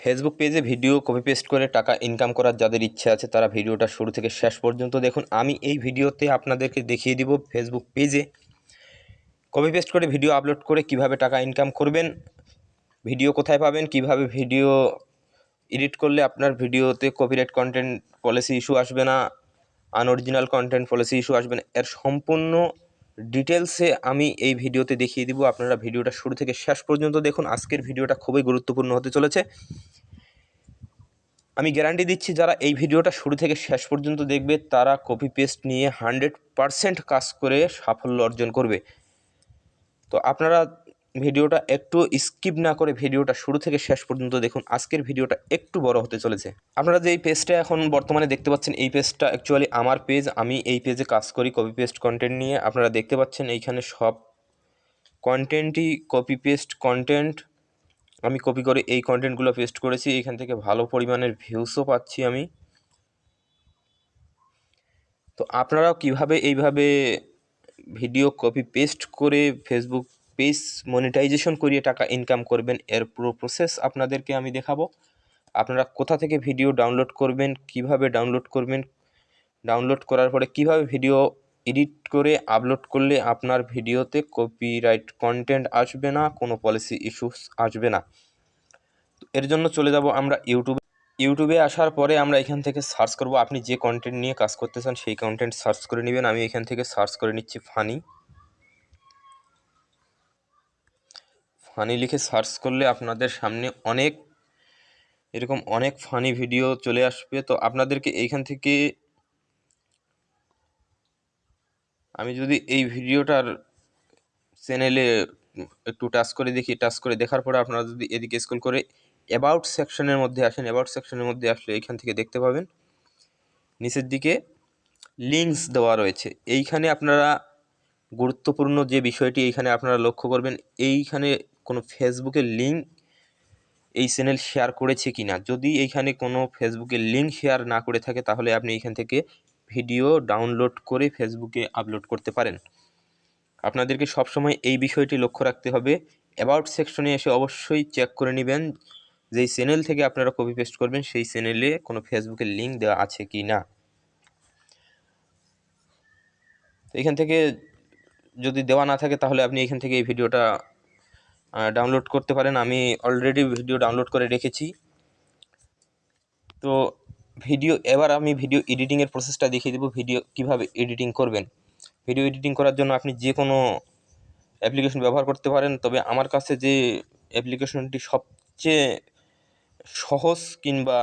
Facebook পেজে video copy paste করে টাকা ইনকাম করার যাদের ইচ্ছে আছে, তারা ভিডিওটা শুরু থেকে শেষ পর্যন্ত দেখুন। আমি এই ভিডিওতে আপনাদেরকে দেখিয়ে দিব ফেসবুক পেজে কপি পেস্ট করে ভিডিও আপলোড করে কীভাবে টাকা ইনকাম করবেন ভিডিও কোথায় পাবেন, কীভাবে ভিডিও এডিট করলে আপনার ভিডিওতে কপিরাইট কন্টেন্ট পলিসি ইস্যু আসবে না আনঅরিজিনাল কন্টেন্ট পলিসি ইস্যু আসবে না, এর সম্পূর্ণ ডিটেলসে আমি এই ভিডিওতে দেখিয়ে দিব। আপনারা ভিডিওটা শুরু থেকে শেষ পর্যন্ত দেখুন। আজকের ভিডিওটা খুবই গুরুত্বপূর্ণ হতে চলেছে। আমি গ্যারান্টি দিচ্ছি, যারা এই ভিডিওটা শুরু থেকে শেষ পর্যন্ত দেখবে, তারা কপি পেস্ট নিয়ে হান্ড্রেড পারসেন্ট কাজ করে সাফল্য অর্জন করবে। তো আপনারা ভিডিওটা একটু স্কিপ না করে ভিডিওটা শুরু থেকে শেষ পর্যন্ত দেখুন। আজকের ভিডিওটা একটু বড় হতে চলেছে। আপনারা যে এই পেজটা এখন বর্তমানে দেখতে পাচ্ছেন, এই পেজটা অ্যাকচুয়ালি আমার পেজ আমি এই পেজে কাজ করি কপি পেস্ট কন্টেন্ট নিয়ে। আপনারা দেখতে পাচ্ছেন এইখানে সব কন্টেন্টই কপি পেস্ট কন্টেন্ট আমি কপি করে এই কন্টেন্টগুলো পেস্ট করেছি। এখান থেকে ভালো পরিমাণের ভিউসও পাচ্ছি আমি। তো আপনারাও কীভাবে এইভাবে ভিডিও কপি পেস্ট করে ফেসবুক পেজ মনিটাইজেশন করিয়ে টাকা ইনকাম করবেন, এর পুরো প্রসেস আপনাদেরকে আমি দেখাবো। আপনারা কোথা থেকে ভিডিও ডাউনলোড করবেন, কীভাবে ডাউনলোড করবেন ডাউনলোড করার পরে কীভাবে ভিডিও এডিট করে আপলোড করলে আপনার ভিডিওতে কপিরাইট কন্টেন্ট আসবে না, কোনো পলিসি ইস্যুস আসবে না। এর জন্য চলে যাব আমরা ইউটিউবে ইউটিউবে আসার পরে আমরা এখান থেকে সার্চ করব। আপনি যে কন্টেন্ট নিয়ে কাজ করতে চান, সেই কন্টেন্ট সার্চ করে নেবেন। আমি এখান থেকে সার্চ করে নিচ্ছি ফানি ফানি লিখে সার্চ করলে আপনাদের সামনে অনেক, এরকম অনেক ফানি ভিডিও চলে আসবে। তো আপনাদেরকে এইখান থেকে আমি যদি এই ভিডিওটার চ্যানেলে একটু টাচ করে দেখি টাচ করে দেখার পরে আপনারা যদি এদিকে স্কুল করে অ্যাবাউট সেকশনের মধ্যে আসেন অ্যাবাউট সেকশনের মধ্যে আসলে এইখান থেকে দেখতে পাবেন। নিচের দিকে লিঙ্কস দেওয়া রয়েছে। এইখানে আপনারা গুরুত্বপূর্ণ যে বিষয়টি এইখানে আপনারা লক্ষ্য করবেন, এইখানে কোনো ফেসবুকের লিঙ্ক এই চ্যানেল শেয়ার করেছে কি না যদি এইখানে কোনো ফেসবুকের লিঙ্ক শেয়ার না করে থাকে, তাহলে আপনি এইখান থেকে ভিডিও ডাউনলোড করে ফেসবুকে আপলোড করতে পারেন। আপনাদেরকে সবসময় এই বিষয়টি লক্ষ্য রাখতে হবে। অ্যাবাউট সেকশনে এসে অবশ্যই চেক করে নেবেন যেই চ্যানেল থেকে আপনারা কপি পেস্ট করবেন, সেই চ্যানেলে কোনো ফেসবুকের লিঙ্ক দেওয়া আছে কি না এখান থেকে যদি দেওয়া না থাকে, তাহলে আপনি এখান থেকে এই ভিডিওটা ডাউনলোড করতে পারেন। আমি অলরেডি ভিডিও ডাউনলোড করে রেখেছি। তো ভিডিও এবার আমি ভিডিও এডিটিংয়ের প্রসেসটা দেখিয়ে দেবো। ভিডিও কীভাবে এডিটিং করবেন। ভিডিও এডিটিং করার জন্য আপনি যে কোনো অ্যাপ্লিকেশন ব্যবহার করতে পারেন। তবে আমার কাছে যে অ্যাপ্লিকেশনটি সবচেয়ে সহজ কিংবা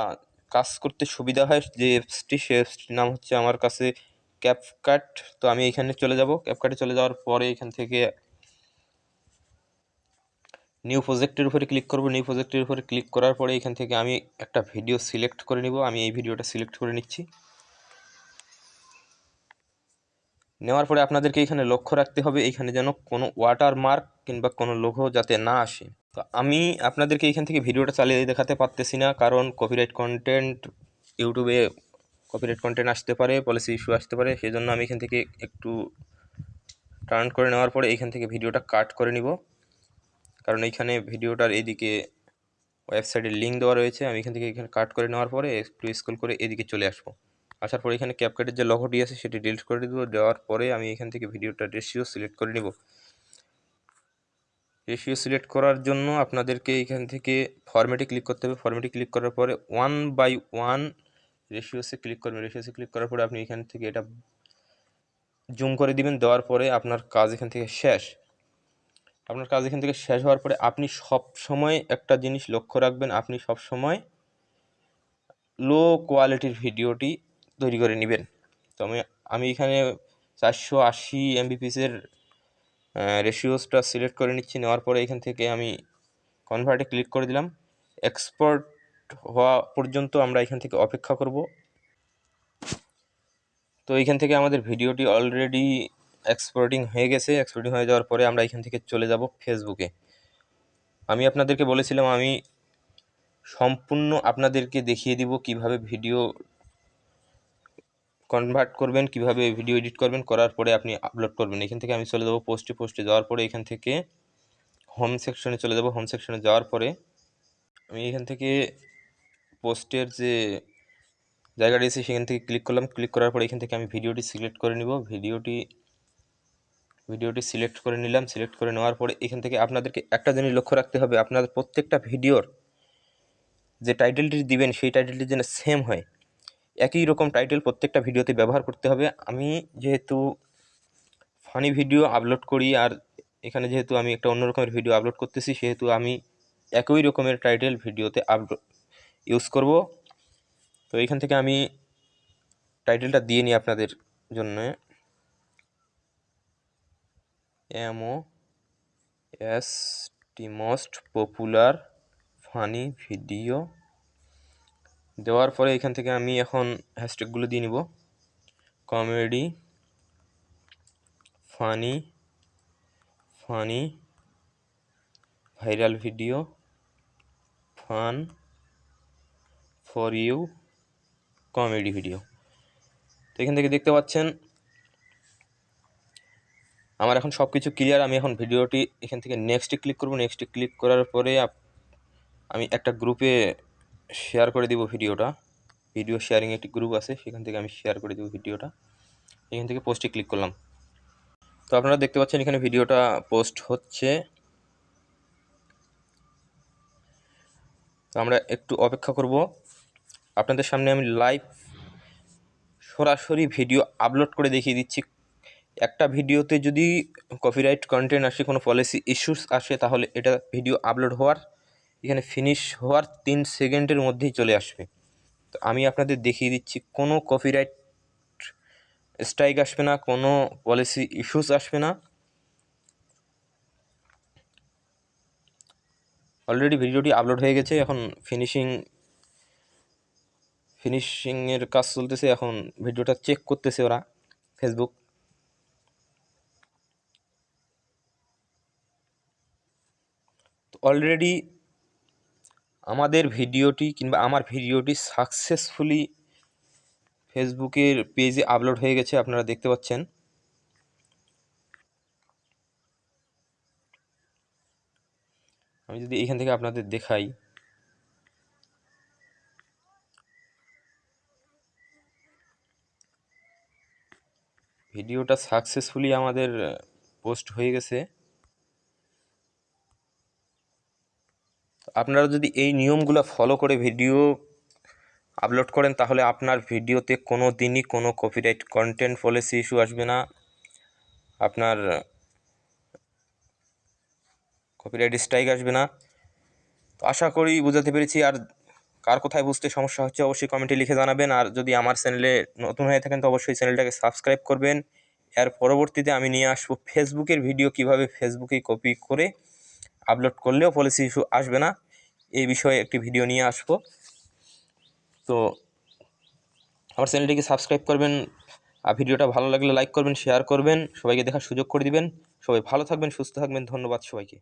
কাজ করতে সুবিধা হয়, যে অ্যাপসটি সে অ্যাপসটির নাম হচ্ছে আমার কাছে ক্যাপকাট তো আমি এখানে চলে যাব। ক্যাপকাটে চলে যাওয়ার পরে এখান থেকে নিউ প্রজেক্টের উপরে ক্লিক করব। নিউ প্রজেক্টের উপরে ক্লিক করার পরে এখান থেকে আমি একটা ভিডিও সিলেক্ট করে নিব। আমি এই ভিডিওটা সিলেক্ট করে নিচ্ছি। নেওয়ার পরে আপনাদেরকে এখানে লক্ষ্য রাখতে হবে, এখানে যেন কোনো ওয়াটার মার্ক কিংবা কোনো লোগো যাতে না আসে। তো আমি আপনাদেরকে এখান থেকে ভিডিওটা চালিয়ে দেখাতে পারতেছি না, কারণ কপিরাইট কন্টেন্ট ইউটিউবে কপিরাইট কন্টেন্ট আসতে পারে পলিসি ইস্যু আসতে পারে। সেই জন্য আমি এখান থেকে একটু টার্ন করে নেওয়ার পরে এখান থেকে ভিডিওটা কাট করে নিব। কারণ এইখানে ভিডিওটার এদিকে ওয়েবসাইটের লিঙ্ক দেওয়া রয়েছে, আমি এখান থেকে এখানে কাট করে নেওয়ার পরে একটু স্কুল করে এদিকে চলে আসব। আসার পরে এখানে ক্যাপকাটের যে লগোটি আছে সেটি ডিলিট করে দেবো, দেওয়ার পরে আমি এখান থেকে ভিডিওটা রেশিও সিলেক্ট করে নেব। রেশিও সিলেক্ট করার জন্য আপনাদেরকে এখান থেকে ফরম্যাটে ক্লিক করতে হবে। ফরম্যাটে ক্লিক করার পরে ওয়ান বাই ওয়ান রেশিওসে ক্লিক করবেন। রেশিওসে ক্লিক করার পরে আপনি এখান থেকে এটা জুম করে দিবেন, দেওয়ার পরে আপনার কাজ এখান থেকে শেষ। আপনার কাজ এখান থেকে শেষ হওয়ার পরে আপনি সব সময় একটা জিনিস লক্ষ্য রাখবেন, আপনি সব সময় লো কোয়ালিটির ভিডিওটি তৈরি করে নেবেন। তো আমি আমি এখানে চারশো আশি এমবিপিসের রেশিওসটা সিলেক্ট করে নিচ্ছি, নেওয়ার পরে এখান থেকে আমি কনভার্টে ক্লিক করে দিলাম। এক্সপোর্ট হওয়া পর্যন্ত আমরা এখান থেকে অপেক্ষা করব। তো এখান থেকে আমাদের ভিডিওটি অলরেডি এক্সপোর্টিং হয়ে গেছে এক্সপোর্টিং হয়ে যাওয়ার পরে আমরা এখান থেকে চলে যাব ফেসবুকে আমি আপনাদেরকে বলেছিলাম, আমি সম্পূর্ণ আপনাদেরকে দেখিয়ে দিব কীভাবে ভিডিও কনভার্ট করবেন, কীভাবে ভিডিও এডিট করবেন, করার পরে আপনি আপলোড করবেন। এখান থেকে আমি চলে যাব পোস্টে পোস্টে যাওয়ার পরে এখান থেকে হোম সেকশনে চলে যাব। হোম সেকশনে যাওয়ার পরে আমি এখান থেকে পোস্টের যে জায়গাটি আছে সেখান থেকে ক্লিক করলাম। ক্লিক করার পর এখান থেকে আমি ভিডিওটি সিলেক্ট করে নিব। ভিডিওটি ভিডিওটি সিলেক্ট করে নিলাম, সিলেক্ট করে নেওয়ার পরে এখান থেকে আপনাদেরকে একটা জিনিস লক্ষ্য রাখতে হবে আপনাদের প্রত্যেকটা ভিডিওর যে টাইটেলটি দিবেন, সেই টাইটেলটি যেন সেম হয়। একই রকম টাইটেল প্রত্যেকটা ভিডিওতে ব্যবহার করতে হবে। আমি যেহেতু ফানি ভিডিও আপলোড করি আর এখানে যেহেতু আমি একটা অন্য রকমের ভিডিও আপলোড করতেছি, সেহেতু আমি একই রকমের টাইটেল ভিডিওতে আপলোড ইউজ করব। তো এখান থেকে আমি টাইটেলটা দিয়ে নিই আপনাদের জন্য। M O S T most popular funny video দেওয়ার পরে এখান থেকে আমি এখন হ্যাশট্যাগুলো দিয়ে নিব। Comedy funny funny viral video fun for you comedy video তো এখান থেকে দেখতে পাচ্ছেন আমার এখন সব কিছু ক্লিয়ার আমি এখন ভিডিওটি এখান থেকে নেক্সটে ক্লিক করব। নেক্সটে ক্লিক করার পরে আমি একটা গ্রুপে শেয়ার করে দিব ভিডিওটা। ভিডিও শেয়ারিং একটি গ্রুপ আছে, সেখান থেকে আমি শেয়ার করে দেবো ভিডিওটা। এখান থেকে পোস্টে ক্লিক করলাম। তো আপনারা দেখতে পাচ্ছেন এখানে ভিডিওটা পোস্ট হচ্ছে। তো আমরা একটু অপেক্ষা করব। আপনাদের সামনে আমি লাইভ সরাসরি ভিডিও আপলোড করে দেখিয়ে দিচ্ছি। একটা ভিডিওতে যদি কপিরাইট কন্টেন্ট আসে, কোনো পলিসি ইস্যুস আসে, তাহলে এটা ভিডিও আপলোড হওয়ার, এখানে ফিনিশ হওয়ার তিন সেকেন্ডের মধ্যেই চলে আসবে। তো আমি আপনাদের দেখিয়ে দিচ্ছি, কোনো কপিরাইট স্ট্রাইক আসবে না, কোনো পলিসি ইস্যুস আসবে না। অলরেডি ভিডিওটি আপলোড হয়ে গেছে, এখন ফিনিশিং ফিনিশিংয়ের কাজ চলতেছে, এখন ভিডিওটা চেক করতেছে ওরা ফেসবুক অলরেডি আমাদের ভিডিওটি কিংবা আমার ভিডিওটি সাকসেসফুলি ফেসবুকের পেজে আপলোড হয়ে গেছে, আপনারা দেখতে পাচ্ছেন। আমি যদি এখান থেকে আপনাদের দেখাই। ভিডিওটা সাকসেসফুলি আমাদের পোস্ট হয়ে গেছে। আপনারা যদি এই নিয়মগুলো ফলো করে ভিডিও আপলোড করেন, তাহলে আপনার ভিডিওতে কোনো দিনই কোনো কপিরাইট কন্টেন্ট পলিসি ইস্যু আসবে না। আপনার কপিরাইট স্ট্রাইক আসবে না। তো আশা করি বুঝাতে পেরেছি। আর কার কোথায় বুঝতে সমস্যা হচ্ছে, অবশ্যই কমেন্টে লিখে জানাবেন। আর যদি আমার চ্যানেলে নতুন হয়ে থাকেন, তো অবশ্যই চ্যানেলটাকে সাবস্ক্রাইব করবেন। এর পরবর্তীতে আমি নিয়ে আসব ফেসবুকের ভিডিও কীভাবে ফেসবুকে কপি করে আপলোড করলেও পলিসি ইস্যু আসবে না। এই বিষয়ে একটি ভিডিও নিয়ে আসব। তো আমার চ্যানেলটিকে সাবস্ক্রাইব করবেন, আর ভিডিওটা ভালো লাগলে লাইক করবেন শেয়ার করবেন, সবাইকে দেখার সুযোগ করে দিবেন। সবাই ভালো থাকবেন, সুস্থ থাকবেন, ধন্যবাদ সবাইকে।